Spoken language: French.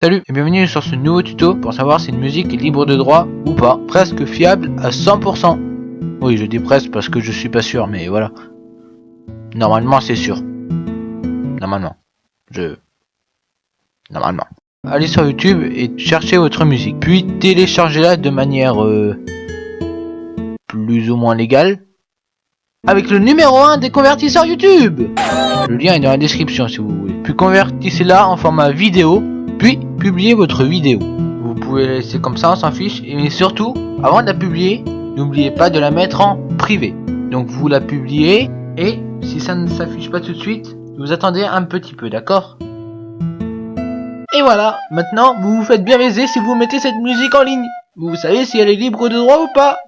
Salut et bienvenue sur ce nouveau tuto pour savoir si une musique est libre de droit ou pas. Presque fiable à 100%. Oui, je dis presque parce que je suis pas sûr, mais voilà. Normalement, c'est sûr. Normalement. Je... Normalement. Allez sur YouTube et cherchez votre musique. Puis téléchargez-la de manière... Euh, plus ou moins légale. Avec le numéro 1 des convertisseurs YouTube Le lien est dans la description si vous voulez. Puis convertissez-la en format vidéo puis, publiez votre vidéo. Vous pouvez la laisser comme ça, on s'en fiche. Et surtout, avant de la publier, n'oubliez pas de la mettre en privé. Donc vous la publiez, et si ça ne s'affiche pas tout de suite, vous attendez un petit peu, d'accord? Et voilà, maintenant, vous vous faites bien baiser si vous mettez cette musique en ligne. Vous savez si elle est libre de droit ou pas